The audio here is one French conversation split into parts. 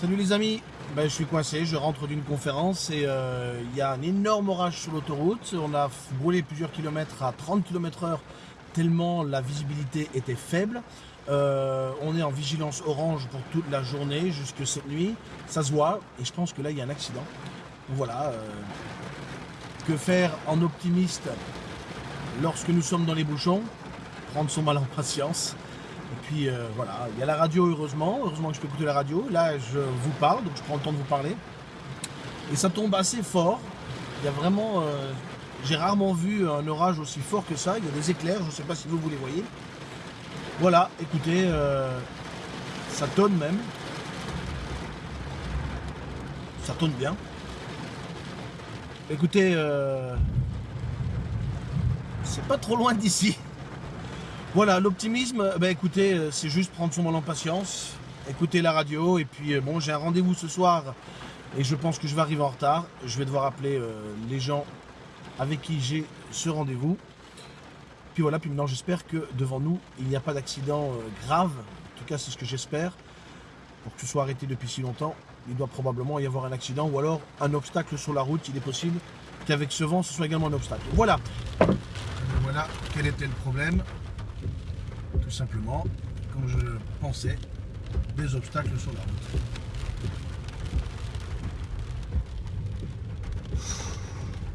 Salut les amis, ben, je suis coincé, je rentre d'une conférence et euh, il y a un énorme orage sur l'autoroute. On a brûlé plusieurs kilomètres à 30 km heure tellement la visibilité était faible. Euh, on est en vigilance orange pour toute la journée jusque cette nuit. Ça se voit et je pense que là il y a un accident. Voilà. Euh, que faire en optimiste lorsque nous sommes dans les bouchons? Prendre son mal en patience. Puis euh, voilà, il y a la radio heureusement, heureusement que je peux écouter la radio. Là je vous parle, donc je prends le temps de vous parler. Et ça tombe assez fort. Il y a vraiment, euh, j'ai rarement vu un orage aussi fort que ça. Il y a des éclairs, je ne sais pas si vous, vous les voyez. Voilà, écoutez, euh, ça tonne même. Ça tonne bien. Écoutez, c'est pas trop loin d'ici. Voilà, l'optimisme, ben écoutez, euh, c'est juste prendre son mal en patience, écouter la radio, et puis euh, bon, j'ai un rendez-vous ce soir, et je pense que je vais arriver en retard. Je vais devoir appeler euh, les gens avec qui j'ai ce rendez-vous. Puis voilà, puis maintenant j'espère que devant nous, il n'y a pas d'accident grave, en tout cas c'est ce que j'espère, pour que ce soit arrêté depuis si longtemps. Il doit probablement y avoir un accident, ou alors un obstacle sur la route, il est possible qu'avec ce vent, ce soit également un obstacle. Voilà. Voilà quel était le problème tout simplement, comme je pensais, des obstacles sur la route.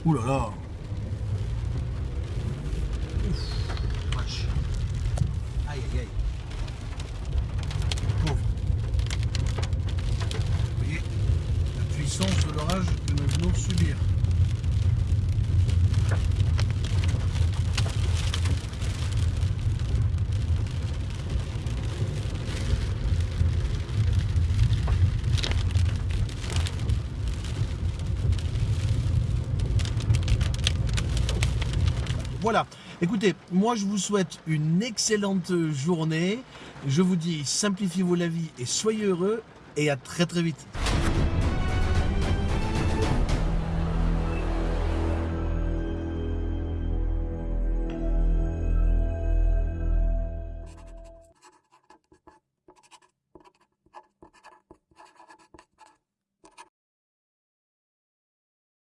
Ouh là là Aïe aïe aïe Pauvre Vous voyez la puissance de l'orage que nous venons subir. Voilà. Écoutez, moi je vous souhaite une excellente journée. Je vous dis simplifiez-vous la vie et soyez heureux et à très très vite.